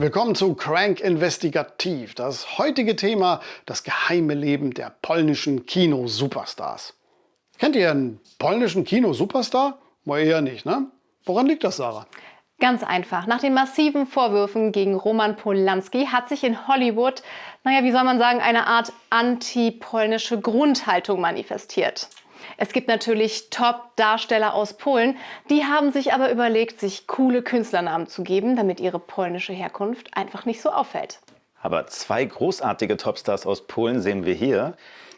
Willkommen zu Crank Investigativ. Das heutige Thema, das geheime Leben der polnischen Kino-Superstars. Kennt ihr einen polnischen Kino-Superstar? Wohl eher nicht, ne? Woran liegt das, Sarah? Ganz einfach. Nach den massiven Vorwürfen gegen Roman Polanski hat sich in Hollywood, naja, wie soll man sagen, eine Art anti-polnische Grundhaltung manifestiert. Es gibt natürlich Top-Darsteller aus Polen, die haben sich aber überlegt, sich coole Künstlernamen zu geben, damit ihre polnische Herkunft einfach nicht so auffällt. Aber zwei großartige Topstars aus Polen sehen wir hier.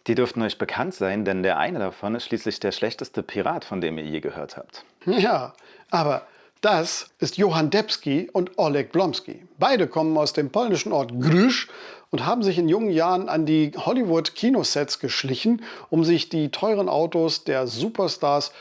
Die dürften euch bekannt sein, denn der eine davon ist schließlich der schlechteste Pirat, von dem ihr je gehört habt. Ja, aber das ist Johann Debski und Oleg Blomski. Beide kommen aus dem polnischen Ort Grzysz und haben sich in jungen Jahren an die Hollywood-Kinosets geschlichen, um sich die teuren Autos der Superstars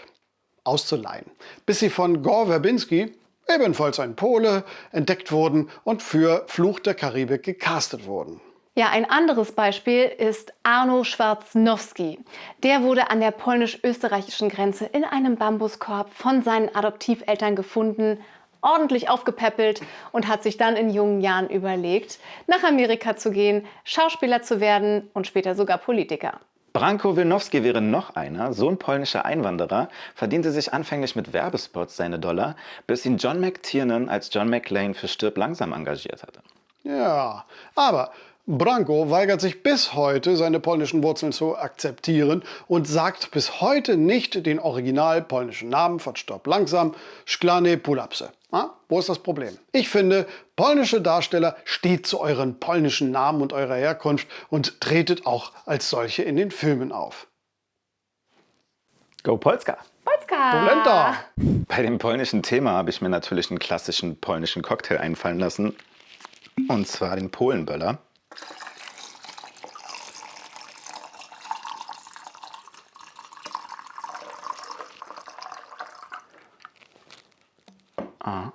auszuleihen. Bis sie von Gore Verbinski, ebenfalls ein Pole, entdeckt wurden und für Fluch der Karibik gecastet wurden. Ja, ein anderes Beispiel ist Arno Schwarznowski. Der wurde an der polnisch-österreichischen Grenze in einem Bambuskorb von seinen Adoptiveltern gefunden, ordentlich aufgepäppelt und hat sich dann in jungen Jahren überlegt, nach Amerika zu gehen, Schauspieler zu werden und später sogar Politiker. Branko Wilnowski wäre noch einer, Sohn polnischer Einwanderer, verdiente sich anfänglich mit Werbespots seine Dollar, bis ihn John McTiernan als John McClane für Stirb langsam engagiert hatte. Ja, aber Branko weigert sich bis heute, seine polnischen Wurzeln zu akzeptieren und sagt bis heute nicht den original polnischen Namen von Stopp langsam, Szklane Pulapse. Ah, wo ist das Problem? Ich finde, polnische Darsteller steht zu euren polnischen Namen und eurer Herkunft und tretet auch als solche in den Filmen auf. Go Polska! Polska! Polenta! Bei dem polnischen Thema habe ich mir natürlich einen klassischen polnischen Cocktail einfallen lassen. Und zwar den Polenböller. Ah.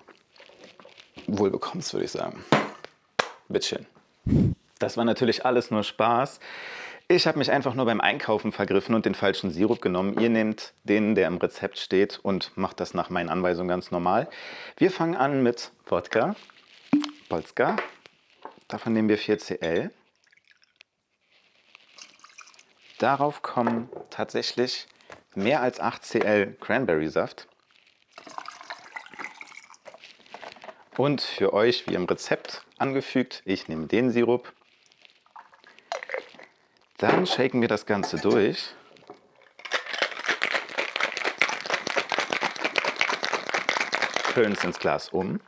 Wohl bekommst, würde ich sagen. Bittchen. Das war natürlich alles nur Spaß. Ich habe mich einfach nur beim Einkaufen vergriffen und den falschen Sirup genommen. Ihr nehmt den, der im Rezept steht und macht das nach meinen Anweisungen ganz normal. Wir fangen an mit Wodka, Polska. Davon nehmen wir 4cl. Darauf kommen tatsächlich mehr als 8cl Cranberry-Saft. Und für euch, wie im Rezept angefügt, ich nehme den Sirup. Dann shaken wir das Ganze durch. Füllen es ins Glas um.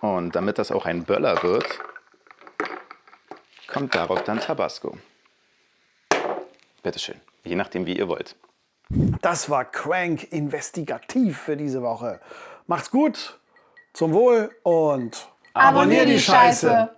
Und damit das auch ein Böller wird, kommt darauf dann Tabasco. Bitteschön, je nachdem wie ihr wollt. Das war Crank Investigativ für diese Woche. Macht's gut, zum Wohl und abonnier die Scheiße.